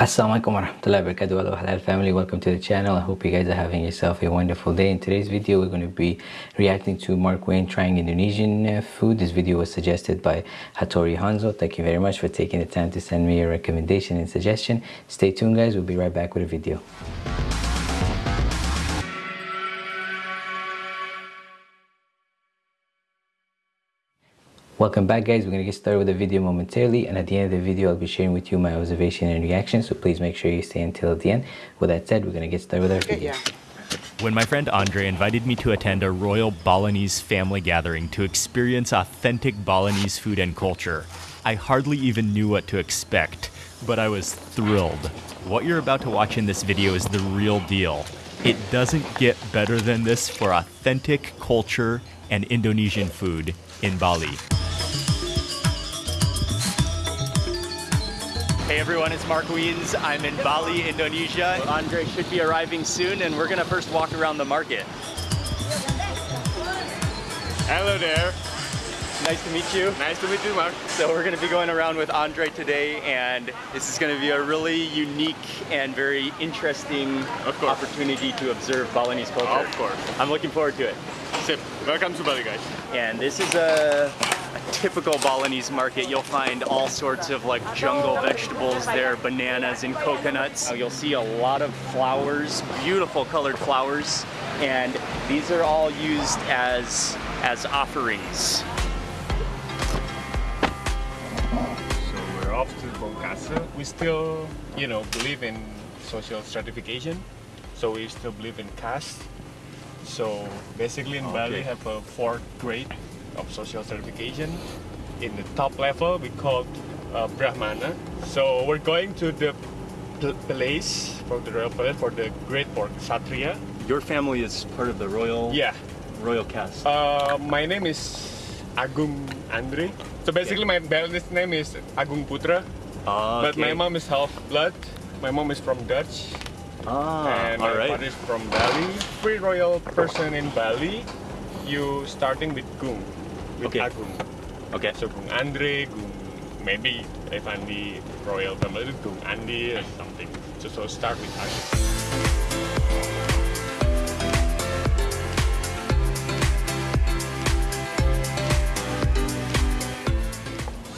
Assalamualaikum warahmatullahi wabarakatuh. Hello halal family. Welcome to the channel. I hope you guys are having yourself a wonderful day. In today's video we're going to be reacting to Mark Wiens trying Indonesian uh, food. This video was suggested by Hattori Hanzo. Thank you very much for taking the time to send me a recommendation and suggestion. Stay tuned guys. We'll be right back with a video Welcome back guys, we're going to get started with the video momentarily and at the end of the video I'll be sharing with you my observation and reaction so please make sure you stay until the end. With that said, we're going to get started with our video. When my friend Andre invited me to attend a royal Balinese family gathering to experience authentic Balinese food and culture, I hardly even knew what to expect, but I was thrilled. What you're about to watch in this video is the real deal. It doesn't get better than this for authentic culture and Indonesian food in Bali. Hey everyone, it's Mark Wiens. I'm in Bali, Indonesia. Andre should be arriving soon and we're gonna first walk around the market. Hello there. Nice to meet you. Nice to meet you, Mark. So we're gonna be going around with Andre today and this is gonna be a really unique and very interesting opportunity to observe Balinese culture. Of course. I'm looking forward to it. Sip. Welcome to Bali, guys. And this is a, a, typical Balinese market. You'll find all sorts of like jungle vegetables there, bananas and coconuts. You'll see a lot of flowers, beautiful colored flowers. And these are all used as, as offerings. So we're off to Bongkasa. We still, you know, believe in social stratification. So we still believe in caste. So basically in Okay. Bali have a fourth grade of social certification. In the top level we call uh, Brahmana. So we're going to the place for the royal palace for the great for Satria. Your family is part of the royal Yeah. royal caste. Uh, my name is Agung Andre. So basically my Balinese name is Agung Putra. Ah, But my mom is half blood. My mom is from Dutch Ah, and my right. father is from Bali. Free royal person in Bali, you starting with Gung, with Okay. Ah, Agung. Okay. So Gung Andre, Gung maybe if I'm the royal family, Gung Andi or something. So so start with Agung.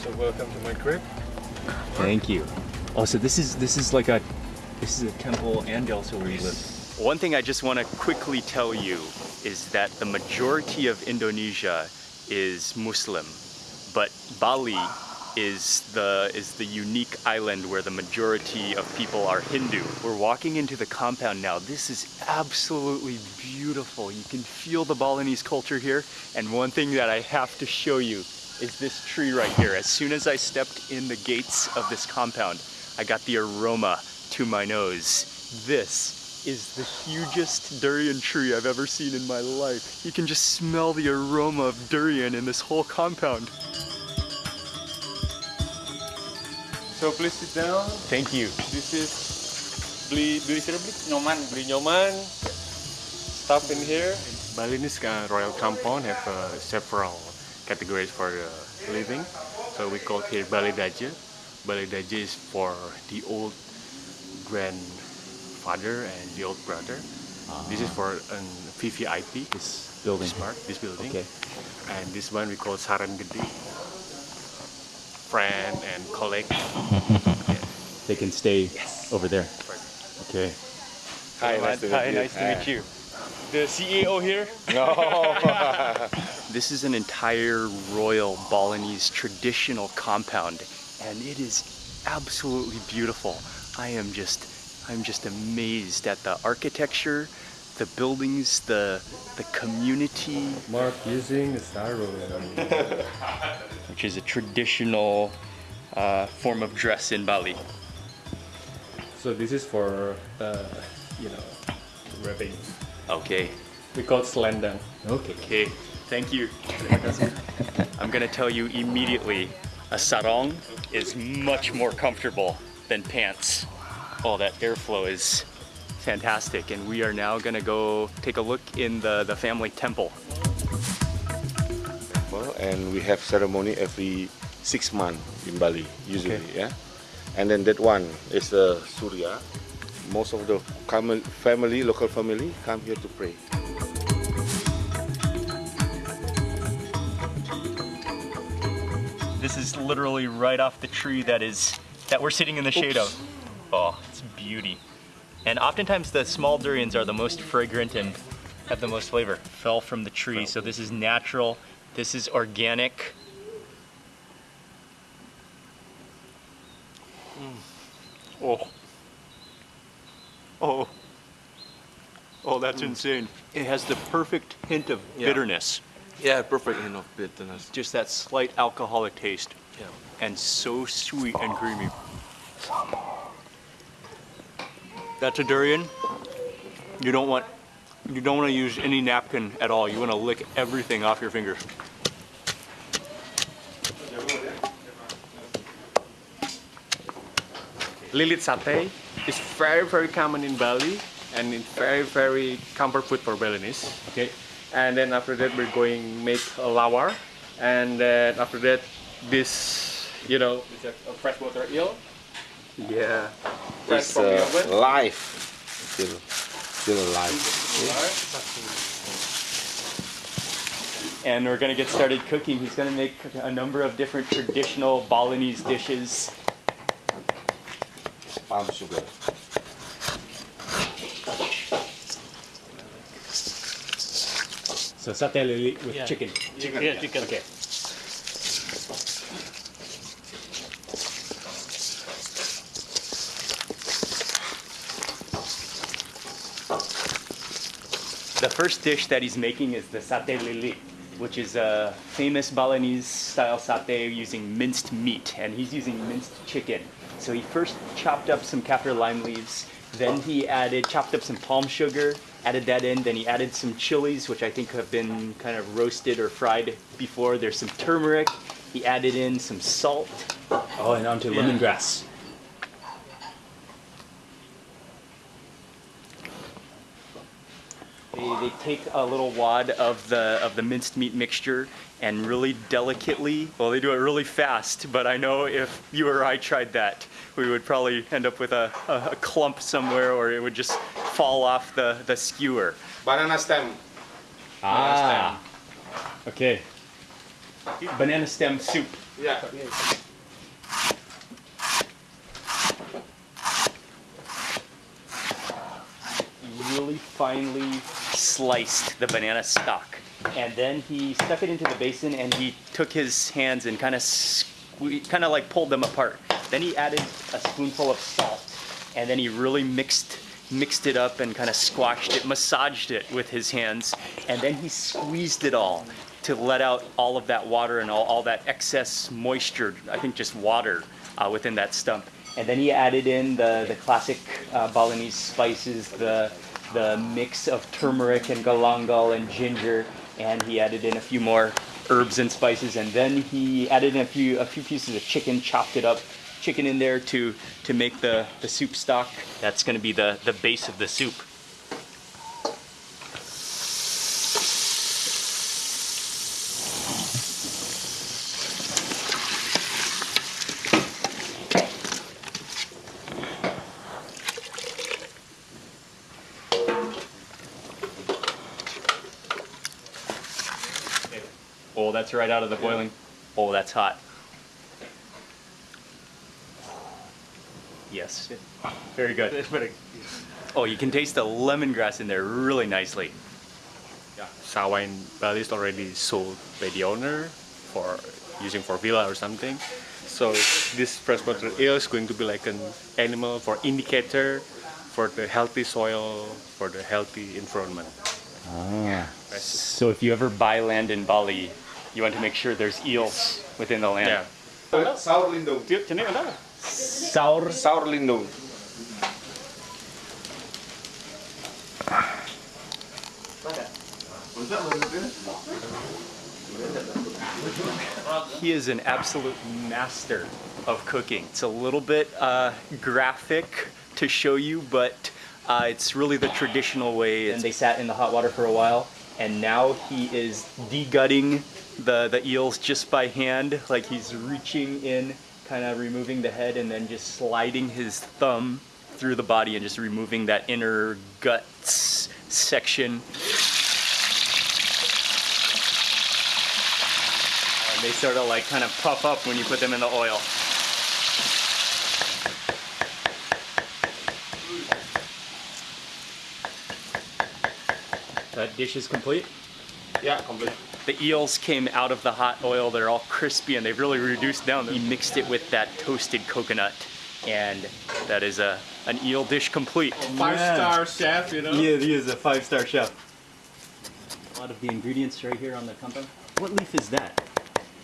So welcome to my crib. Thank you. Oh, so this is this is like a this is a temple and also where you live. One thing I just want to quickly tell you is that the majority of Indonesia is Muslim, but Bali is the is the unique island where the majority of people are Hindu. We're walking into the compound now. This is absolutely beautiful. You can feel the Balinese culture here. And one thing that I have to show you is this tree right here. As soon as I stepped in the gates of this compound, I got the aroma to my nose. This is the hugest durian tree I've ever seen in my life. You can just smell the aroma of durian in this whole compound. So please sit down. Thank you. This is beli beli siapa beli? Nyoman. Beli nyoman. Stuff in here. Balinese uh, royal compound have uh, several categories for uh, living. So we call here Bali Daja. Bali Daja is for the old grandfather and the old brother. This is for um, VVIP. This building. This this building. Okay. And this one we call Saran Gede. Friend and colleague. They can stay over there. Okay. Hi, nice to meet Hi, you. nice to meet you. The CEO here. This is an entire royal Balinese traditional compound and it is absolutely beautiful. I am just I'm just amazed at the architecture, the buildings, the the community, Mark using sarung. which is a traditional uh, form of dress in Bali. So this is for uh, you know wrapping. Okay. We call it selendang. Okay. Okay. Thank you. I'm gonna tell you immediately, a sarong is much more comfortable than pants. Oh, that airflow is fantastic. And we are now gonna go take a look in the, the family temple. Well, and we have ceremony every six months in Bali usually. Yeah. and then that one is the Surya. Most of the family, local family, come here to pray. This is literally right off the tree that is that we're sitting in the shade of. Oh, it's beauty. And oftentimes the small durians are the most fragrant and have the most flavor. Fell from the tree, so this is natural. This is organic. Mm. Oh. Oh. Oh, that's mm. insane. It has the perfect hint of Yeah. bitterness. Yeah, perfect hint of bitterness. Just that slight alcoholic taste. Yeah. And so sweet and creamy. That's a durian. You don't want you don't want to use any napkin at all. You want to lick everything off your fingers. Lilit satay is very, very common in Bali and it's very, very comfort food for Balinese. Okay. And then after that, we're going make a lawar. And then after that, this, you know, it's a, a freshwater eel. Yeah. Fresh It's from the uh, oven. live, still, still alive. And we're gonna get started cooking. He's gonna make a number of different traditional Balinese dishes. Palm sugar. So satay lilit with Yeah. chicken. Chicken. Yeah, chicken. Okay. The first dish that he's making is the satay lilit, which is a famous Balinese style satay using minced meat, and he's using minced chicken. So he first chopped up some kaffir lime leaves, then he added, chopped up some palm sugar, added that in, then he added some chilies, which I think have been kind of roasted or fried before. There's some turmeric. He added in some salt. Oh, and onto lemongrass. They, they take a little wad of the of the minced meat mixture and really delicately, well, they do it really fast. But I know if you or I tried that, we would probably end up with a, a, a clump somewhere, or it would just fall off the the skewer. Banana stem. Ah, okay. Banana stem soup. Yeah. really finely sliced the banana stalk. And then he stuck it into the basin and he took his hands and kind of kind of like pulled them apart. Then he added a spoonful of salt and then he really mixed mixed it up and kind of squashed it, massaged it with his hands, and then he squeezed it all to let out all of that water and all, all that excess moisture, I think just water uh, within that stump. And then he added in the, the classic uh, Balinese spices, the, the mix of turmeric and galangal and ginger, and he added in a few more herbs and spices, and then he added in a few, a few pieces of chicken, chopped it up, chicken in there to, to make the, the soup stock. That's gonna be the, the base of the soup. Oh, that's right out of the boiling. Oh, that's hot. Yes. Very good. Oh, you can taste the lemongrass in there really nicely. Yeah. Sawa in Bali is already sold by the owner for using for villa or something. So this freshwater eel is going to be like an animal for indicator for the healthy soil, for the healthy environment. Ah. So if you ever buy land in Bali, you want to make sure there's eels within the land. Yeah. Saur lindung. Sour. Saur lindung. He is an absolute master of cooking. It's a little bit uh, graphic to show you, but uh, it's really the traditional way. And they sat in the hot water for a while, and now he is degutting the, the eels just by hand, like he's reaching in kind of removing the head and then just sliding his thumb through the body and just removing that inner guts section. And they sort of like kind of puff up when you put them in the oil. That dish is complete. Yeah, complete. The eels came out of the hot oil. They're all crispy and they've really reduced down. He mixed it with that toasted coconut and that is a an eel dish complete. Five star chef, you know. Yeah, he is a five-star chef. A lot of the ingredients right here on the kampan. What leaf is that?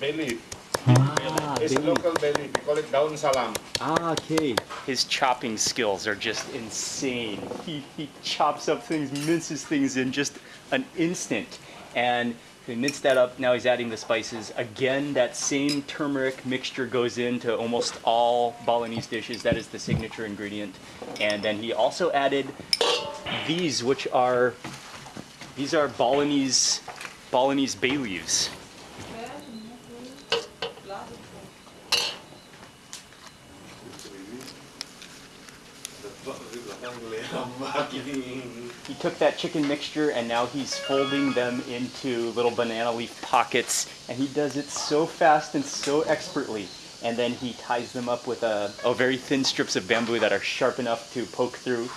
Bay leaf. Ah, It's bay leaf. local bay leaf. We call it daun salam. Ah, okay. His chopping skills are just insane. He, he chops up things, minces things in just an instant. And he minced that up. Now he's adding the spices. Again, that same turmeric mixture goes into almost all Balinese dishes. That is the signature ingredient. And then he also added these, which are these are Balinese Balinese bay leaves. He took that chicken mixture and now he's folding them into little banana leaf pockets and he does it so fast and so expertly. And then he ties them up with a, oh, very thin strips of bamboo that are sharp enough to poke through.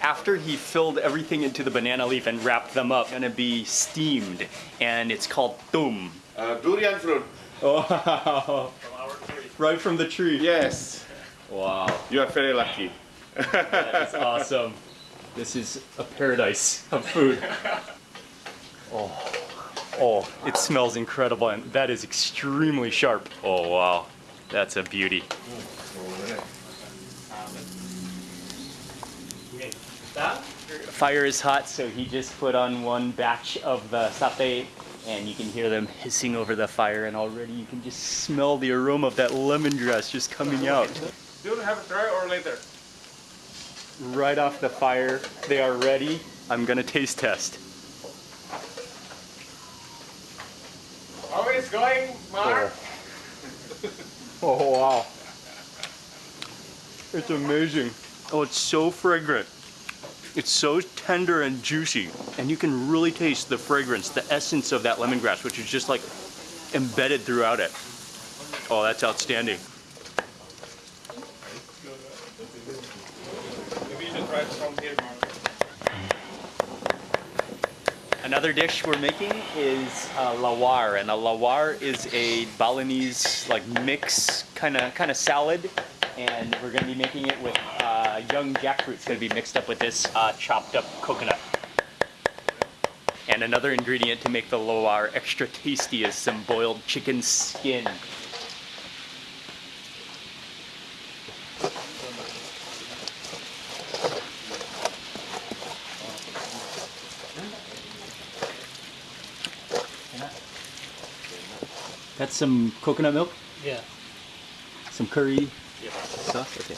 After he filled everything into the banana leaf and wrapped them up, gonna be steamed and it's called tum. Uh, durian fruit. Oh, right from the tree. Yes. Wow. You are very lucky. That's awesome. This is a paradise of food. Oh, oh, it smells incredible, and that is extremely sharp. Oh wow, that's a beauty. Fire is hot, so he just put on one batch of the satay, and you can hear them hissing over the fire, and already you can just smell the aroma of that lemon lemongrass just coming out. Do you have a try or later? right off the fire. They are ready. I'm gonna taste test. How is going, Mark? Oh wow. It's amazing. Oh, it's so fragrant. It's so tender and juicy. And you can really taste the fragrance, the essence of that lemongrass, which is just like embedded throughout it. Oh, that's outstanding. Maybe you should try it from here, Mark. Another dish we're making is uh, lawar, and a lawar is a Balinese like mix kind of kind of salad, and we're going to be making it with uh, young jackfruit. It's going to be mixed up with this uh, chopped up coconut. And another ingredient to make the lawar extra tasty is some boiled chicken skin. That's some coconut milk. Yeah. Some curry yeah. sauce. Okay.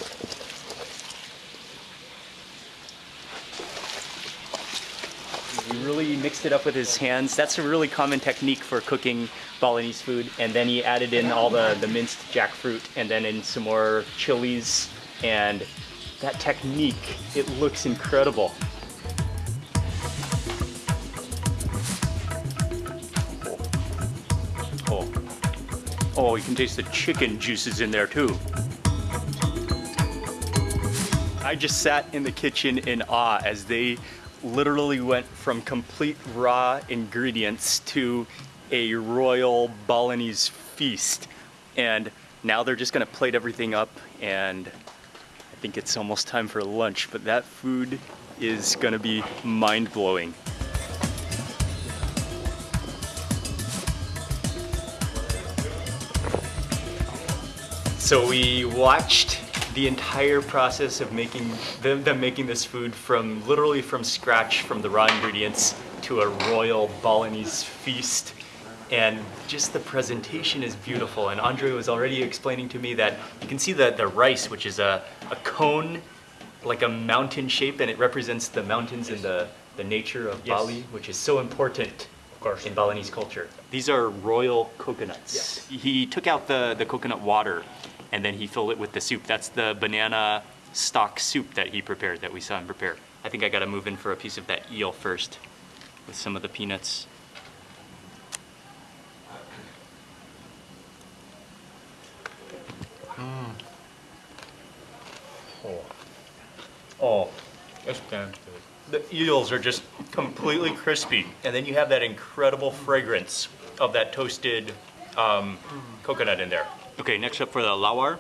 He really mixed it up with his hands. That's a really common technique for cooking Balinese food. And then he added in all the, the minced jackfruit and then in some more chilies. And that technique, it looks incredible. Oh, you can taste the chicken juices in there too. I just sat in the kitchen in awe as they literally went from complete raw ingredients to a royal Balinese feast. And now they're just gonna plate everything up and I think it's almost time for lunch, but that food is gonna be mind So we watched the entire process of making them, them making this food from literally from scratch from the raw ingredients to a royal Balinese feast. And just the presentation is beautiful. And Andre was already explaining to me that you can see that the rice, which is a, a cone, like a mountain shape, and it represents the mountains and the, the nature of Yes. Bali, which is so important of course. in Balinese culture. These are royal coconuts. He took out the, the coconut water and then he filled it with the soup. That's the banana stock soup that he prepared, that we saw him prepare. I think I gotta move in for a piece of that eel first with some of the peanuts. Oh. Oh, it's damn good. The eels are just completely crispy, and then you have that incredible fragrance of that toasted um, coconut in there. Okay, next up for the lawar.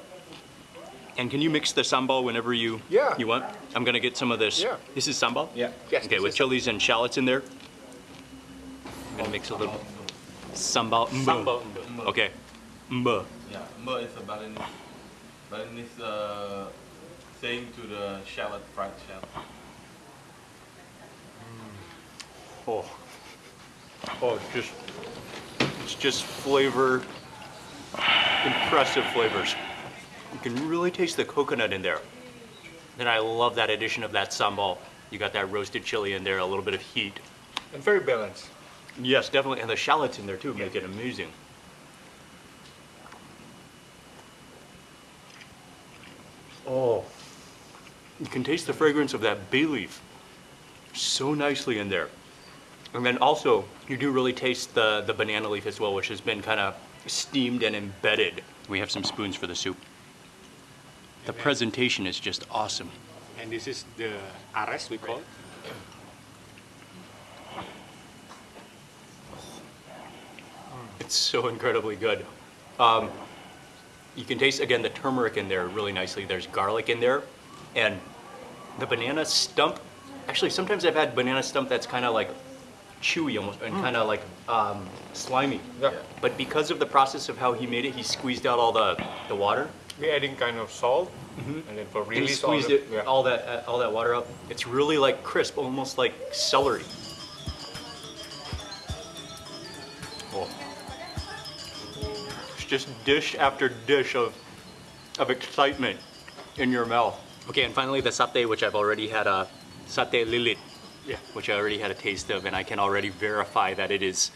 And can you mix the sambal whenever you Yeah. you want? I'm gonna get some of this. Yeah. This is sambal. Yeah. Yes, Okay, with chilies and shallots in there. I'm gonna mix a little sambal. mbo. Sambal. Okay. Mbo. Yeah, mbo is a Balinese, Balinese uh, saying to the shallot, fried shallot. Oh. Oh, it's just it's just flavor impressive flavors. You can really taste the coconut in there. And I love that addition of that sambal. You got that roasted chili in there, a little bit of heat. And very balanced. Yes, definitely. And the shallots in there too make it amazing. Oh. You can taste the fragrance of that bay leaf so nicely in there. And then also, you do really taste the, the banana leaf as well, which has been kind of steamed and embedded. We have some spoons for the soup. The presentation is just awesome. And this is the ares we call it. It's so incredibly good. Um, you can taste again the turmeric in there really nicely. There's garlic in there, and the banana stump. Actually, sometimes I've had banana stump that's kind of like chewy almost and kind of like um, slimy. Yeah. But because of the process of how he made it, he squeezed out all the, the water. We're adding kind of salt, and then for And he release all squeezed the, it yeah. all that uh, all that water out. It's really like crisp, almost like celery. Oh. It's just dish after dish of of excitement in your mouth. Okay, and finally the satay, which I've already had a satay lilit, Yeah. which I already had a taste of, and I can already verify that it is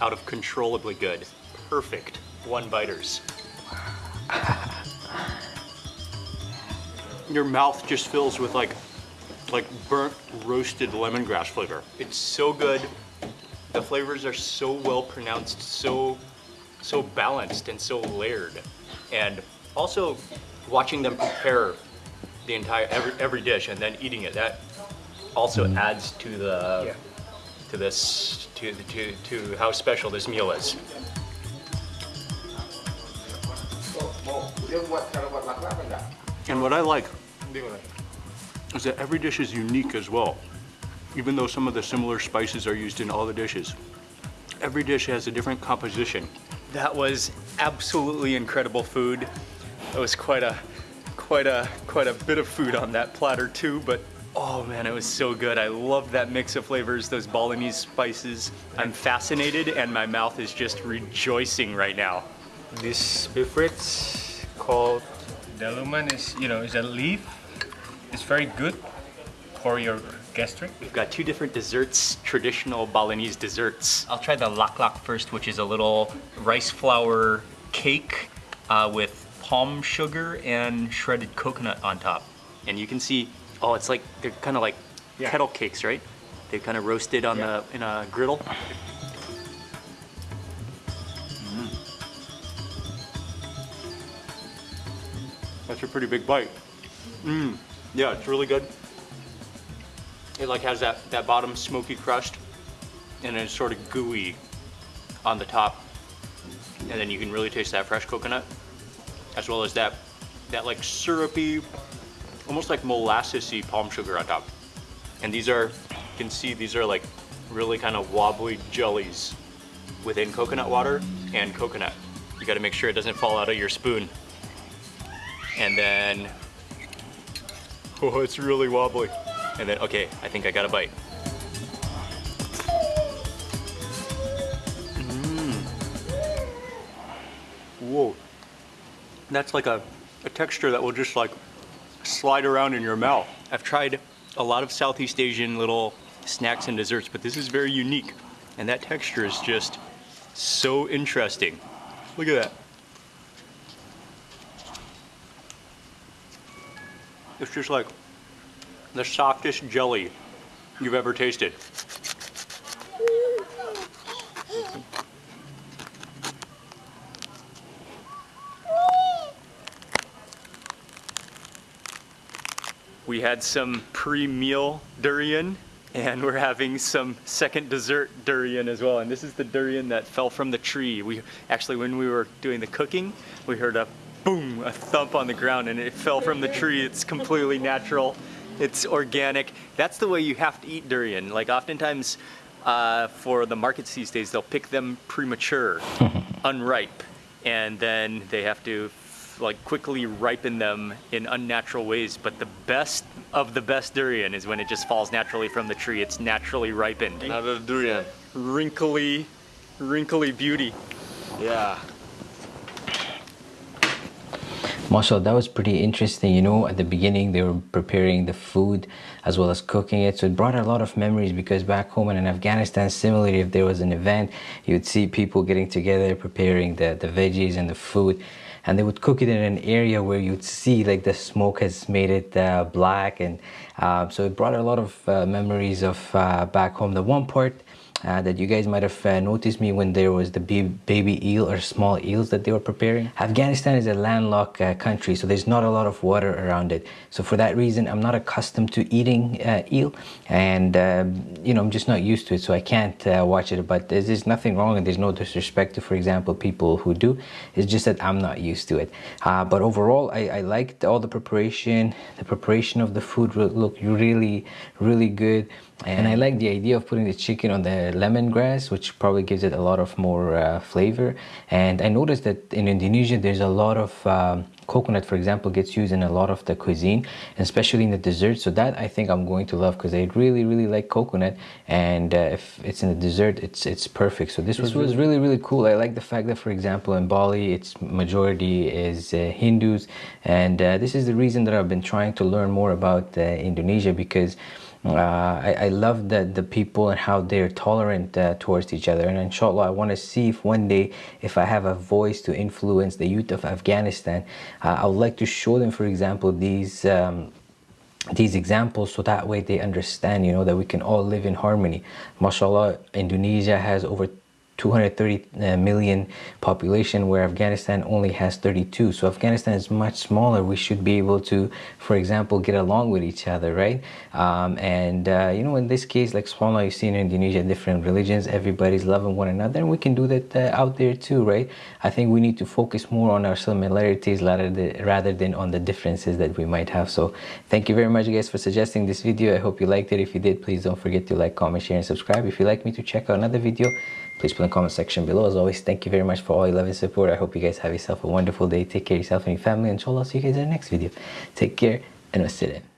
out of controllably good. Perfect one biters. Your mouth just fills with like like burnt roasted lemongrass flavor. It's so good. The flavors are so well pronounced, so so balanced and so layered. And also watching them prepare the entire every, every dish and then eating it that also mm-hmm. adds to the Yeah. to this to to to how special this meal is. And what I like is that every dish is unique as well. Even though some of the similar spices are used in all the dishes. Every dish has a different composition. That was absolutely incredible food. It was quite a quite a quite a bit of food on that platter too, but oh man, it was so good. I love that mix of flavors, those Balinese spices. I'm fascinated and my mouth is just rejoicing right now. This beverage called daluman is, you know, is a leaf. It's very good for your gastric. We've got two different desserts, traditional Balinese desserts. I'll try the lak lak first, which is a little rice flour cake uh, with palm sugar and shredded coconut on top. And you can see, oh, it's like, they're kind of like Yeah. kettle cakes, right? They're kind of roasted on Yeah. the in a griddle. Mm. That's a pretty big bite. Mmm. Yeah, it's really good. It like has that, that bottom smoky crust and it's sort of gooey on the top. And then you can really taste that fresh coconut as well as that that like syrupy, almost like molassesy palm sugar on top. And these are, you can see these are like really kind of wobbly jellies within coconut water and coconut. You gotta make sure it doesn't fall out of your spoon. And then, oh, it's really wobbly. And then, okay, I think I got a bite. Mmm. Whoa. That's like a, a texture that will just like slide around in your mouth. I've tried a lot of Southeast Asian little snacks and desserts, but this is very unique. And that texture is just so interesting. Look at that. It's just like the softest jelly you've ever tasted. We had some pre-meal durian and we're having some second dessert durian as well. And this is the durian that fell from the tree. We actually, when we were doing the cooking, we heard a boom, a thump on the ground and it fell from the tree. It's completely natural. It's organic. That's the way you have to eat durian. Like oftentimes uh, for the markets these days, they'll pick them premature, unripe, and then they have to like quickly ripen them in unnatural ways. But the best of the best durian is when it just falls naturally from the tree. It's naturally ripened. Another durian. Wrinkly, wrinkly beauty. Yeah. Marshall, that was pretty interesting. You know, at the beginning, they were preparing the food as well as cooking it. So it brought a lot of memories because back home and in Afghanistan, similarly, if there was an event, you'd see people getting together, preparing the, the veggies and the food. And they would cook it in an area where you'd see like the smoke has made it uh, black. And uh, so it brought a lot of uh, memories of uh, back home. The one part uh, that you guys might have uh, noticed me when there was the baby eel or small eels that they were preparing. Afghanistan is a landlocked uh, country, so there's not a lot of water around it. So for that reason, I'm not accustomed to eating uh, eel, and um, you know I'm just not used to it, so I can't uh, watch it. But there's, there's, nothing wrong, and there's no disrespect to, for example, people who do. It's just that I'm not used to it. Uh, but overall, I, I liked all the preparation. The preparation of the food looked really, really good. And I like the idea of putting the chicken on the lemongrass, which probably gives it a lot of more uh, flavor. And I noticed that in Indonesia, there's a lot of um, coconut, for example, gets used in a lot of the cuisine, especially in the dessert. So that I think I'm going to love because I really, really like coconut. And uh, if it's in the dessert, it's it's perfect. So this, this was, was really, really cool. I like the fact that, for example, in Bali, its majority is uh, Hindus. And uh, this is the reason that I've been trying to learn more about uh, Indonesia because uh, I, I, love the, the people and how they're tolerant uh, towards each other. And inshallah I want to see if one day if I have a voice to influence the youth of Afghanistan uh, I would like to show them for example these um, these examples so that way they understand you know that we can all live in harmony. Mashallah Indonesia has over 230 uh, population where Afghanistan only has 32 so Afghanistan is much smaller. We should be able to for example get along with each other right? Um, and uh, you know in this case like subhanAllah you see in Indonesia different religions. Everybody's loving one another and we can do that uh, out there too right? I think we need to focus more on our similarities rather than, rather than on the differences that we might have. So thank you very much guys for suggesting this video. I hope you liked it. If you did please don't forget to like comment share and subscribe. If you'd like me to check out another video please put in the comment section below. As always, thank you very much for all your love and support. I hope you guys have yourself a wonderful day. Take care of yourself and your family. Inshallah, I'll see you guys in the next video. Take care and wassalam.